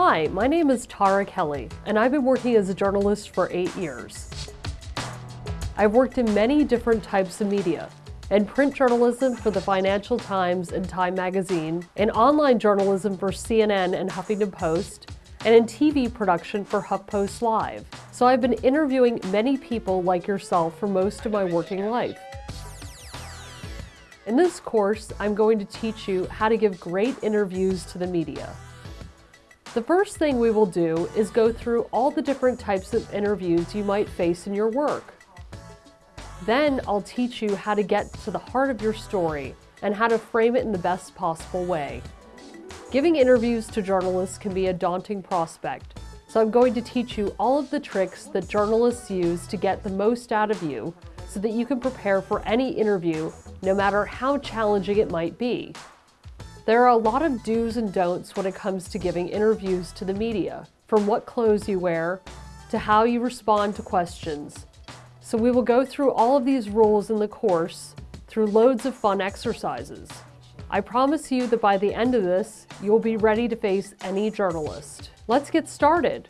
Hi, my name is Tara Kelly, and I've been working as a journalist for eight years. I've worked in many different types of media, in print journalism for the Financial Times and Time Magazine, in online journalism for CNN and Huffington Post, and in TV production for HuffPost Live. So I've been interviewing many people like yourself for most of my working life. In this course, I'm going to teach you how to give great interviews to the media. The first thing we will do is go through all the different types of interviews you might face in your work. Then I'll teach you how to get to the heart of your story and how to frame it in the best possible way. Giving interviews to journalists can be a daunting prospect, so I'm going to teach you all of the tricks that journalists use to get the most out of you so that you can prepare for any interview, no matter how challenging it might be. There are a lot of do's and don'ts when it comes to giving interviews to the media, from what clothes you wear to how you respond to questions. So we will go through all of these rules in the course through loads of fun exercises. I promise you that by the end of this, you'll be ready to face any journalist. Let's get started.